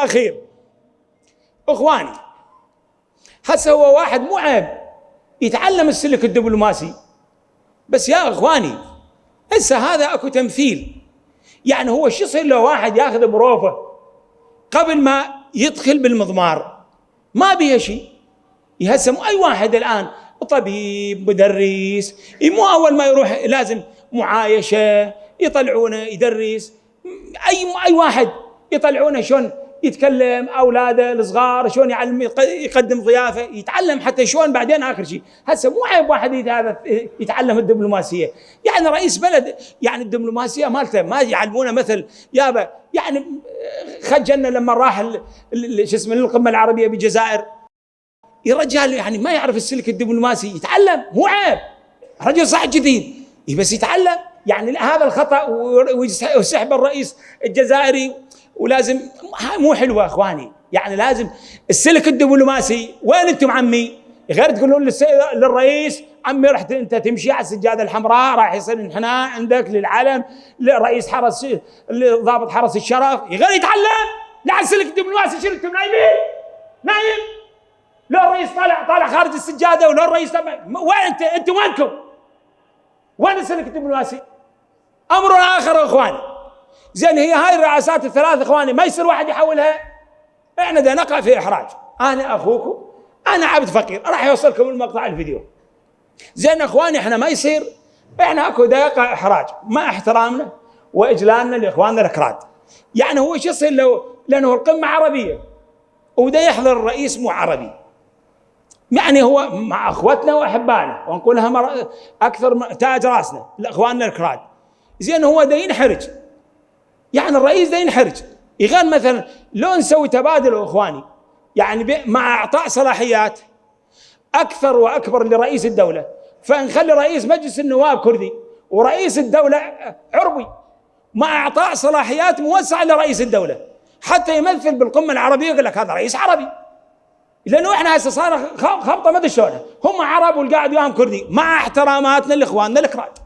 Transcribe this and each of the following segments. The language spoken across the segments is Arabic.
واخير إخواني هسه هو واحد مو عيب يتعلم السلك الدبلوماسي. بس يا إخواني هسه هذا أكو تمثيل. يعني هو شو يصير لو واحد ياخذ بروفه قبل ما يدخل بالمضمار؟ ما بيها شيء يهسم أي واحد الآن طبيب مدرس مو أول ما يروح لازم معايشة يطلعونه يدرس. اي أي واحد يطلعونه شلون يتكلم أولاده الصغار شلون يعلم يقدم ضيافة يتعلم حتى شلون بعدين آخر شيء. هسه مو عيب واحد هذا يتعلم الدبلوماسية. يعني رئيس بلد يعني الدبلوماسية مالته ما يعلمونه مثل يابا. يعني خجلنا لما راح شو اسمه للقمة العربية بالجزائر يا رجال يعني ما يعرف السلك الدبلوماسي. يتعلم مو عيب. رجل صح جديد. بس يتعلم. يعني هذا الخطأ وسحب الرئيس الجزائري. ولازم مو حلوة أخواني يعني لازم السلك الدبلوماسي وين أنتم عمي؟ غير تقولون للرئيس عمي رحت أنت تمشي على السجادة الحمراء راح يصير انحناء عندك للعلم لرئيس حرس ضابط حرس الشرف غير يتعلم لا السلك الدبلوماسي شنو أنتم نايمين؟ نايم لو الرئيس طالع طالع خارج السجادة ولو الرئيس وين أنت أنتم وينكم؟ وين السلك الدبلوماسي؟ أمر آخر أخواني زين هي هاي الرئاسات الثلاث إخواني ما يصير واحد يحولها؟ إحنا دا نقع في إحراج. أنا أخوكم أنا عبد فقير راح يوصلكم المقطع الفيديو. زين إخواني إحنا ما يصير. إحنا أكو دا يقع إحراج مع احترامنا وإجلالنا لإخواننا الأكراد. يعني هو شو يصير لو لأنه القمة عربية ودا يحضر الرئيس مو عربي. يعني هو مع أخوتنا وأحبائنا ونقولها مر... أكثر تاج رأسنا لإخواننا الكراد زين هو دا ينحرج. يعني الرئيس دا ينحرج. يغان مثلا لو نسوي تبادل إخواني يعني مع إعطاء صلاحيات أكثر وأكبر لرئيس الدولة. فنخلي رئيس مجلس النواب كردي ورئيس الدولة عربي مع إعطاء صلاحيات موسعة لرئيس الدولة. حتى يمثل بالقمة العربية يقول لك هذا رئيس عربي. لأنه إحنا هسه صار خبطة ما أدري هم عرب والقاعد وياهم كردي مع احتراماتنا لإخواننا الكراد.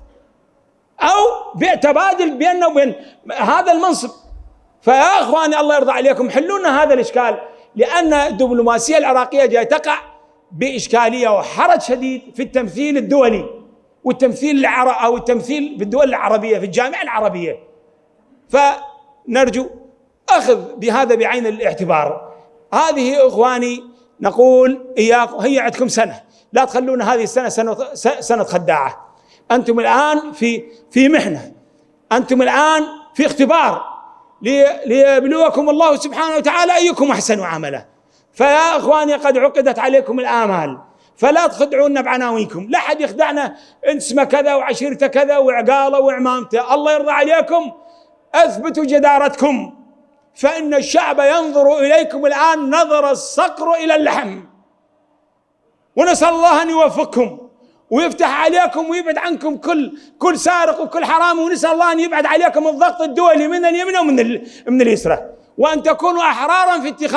أو تبادل بيننا وبين هذا المنصب. فيا إخواني الله يرضى عليكم حلوا لنا هذا الإشكال لأن الدبلوماسية العراقية جاي تقع بإشكالية وحرج شديد في التمثيل الدولي والتمثيل العرب أو التمثيل في الدول العربية في الجامعة العربية. فنرجو أخذ بهذا بعين الاعتبار. هذه إخواني نقول إياكم هي عندكم سنة لا تخلونا هذه السنة سنة سنة خداعة. أنتم الآن في في محنة. أنتم الآن في اختبار. ليبلوكم الله سبحانه وتعالى أيكم أحسن عملا. فيا إخواني قد عقدت عليكم الآمال. فلا تخدعونا بعناوينكم. لا حد يخدعنا. اسمه كذا وعشيرته كذا وعقالة وعمامتة. الله يرضى عليكم. أثبتوا جدارتكم. فإن الشعب ينظر إليكم الآن نظر الصقر إلى اللحم. ونسأل الله أن يوفقكم. ويفتح عليكم ويبعد عنكم كل كل سارق وكل حرام ونسأل الله أن يبعد عليكم الضغط الدولي من اليمين ومن من اليسرى. وأن تكونوا أحرارا في اتخاذ